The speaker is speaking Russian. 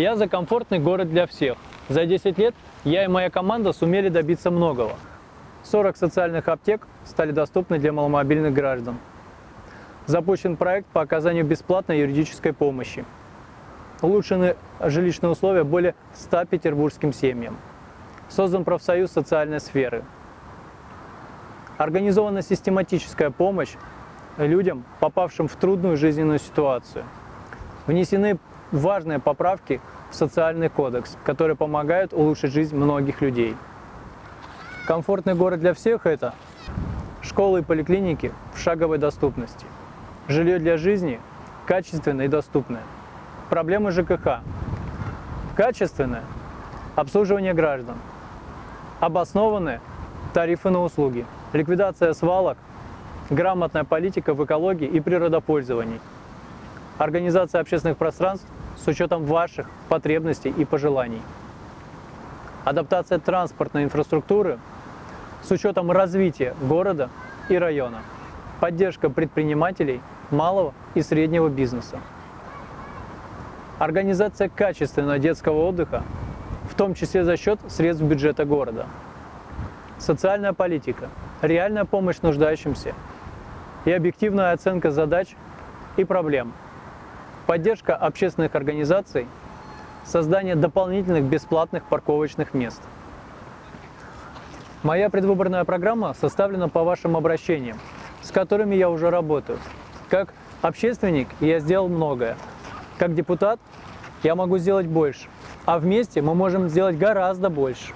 Я за комфортный город для всех. За 10 лет я и моя команда сумели добиться многого. 40 социальных аптек стали доступны для маломобильных граждан. Запущен проект по оказанию бесплатной юридической помощи. Улучшены жилищные условия более 100 петербургским семьям. Создан профсоюз социальной сферы. Организована систематическая помощь людям, попавшим в трудную жизненную ситуацию. Внесены важные поправки в социальный кодекс, которые помогают улучшить жизнь многих людей. Комфортный город для всех – это школы и поликлиники в шаговой доступности, жилье для жизни качественное и доступное, проблемы ЖКХ, качественное обслуживание граждан, обоснованные тарифы на услуги, ликвидация свалок, грамотная политика в экологии и природопользовании, организация общественных пространств с учетом ваших потребностей и пожеланий, адаптация транспортной инфраструктуры с учетом развития города и района, поддержка предпринимателей малого и среднего бизнеса, организация качественного детского отдыха, в том числе за счет средств бюджета города, социальная политика, реальная помощь нуждающимся. И объективная оценка задач и проблем, поддержка общественных организаций, создание дополнительных бесплатных парковочных мест. Моя предвыборная программа составлена по вашим обращениям, с которыми я уже работаю. Как общественник я сделал многое. Как депутат я могу сделать больше. А вместе мы можем сделать гораздо больше.